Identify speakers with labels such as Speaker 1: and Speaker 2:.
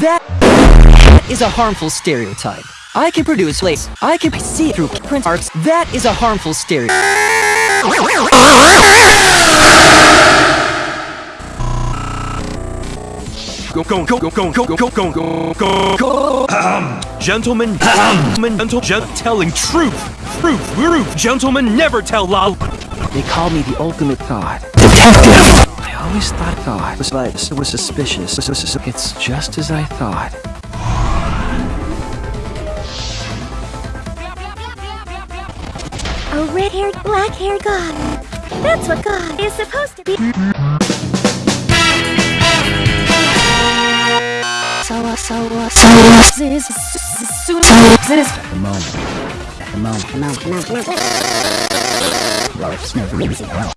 Speaker 1: That is a harmful stereotype. I can produce lace. I can see through print arts. That is a harmful stereotype.
Speaker 2: go go go go go go go go go go go go gentlemen gentlemen gentle gen telling truth truth truth gentlemen never tell lie
Speaker 3: they call me the ultimate god detective I always thought God was like, was suspicious. It's just as I thought.
Speaker 4: A red-haired, black-haired god. That's what God is supposed to be. So, uh, so, uh, so, uh, this,
Speaker 3: At the moment. The moment. never easy. Well.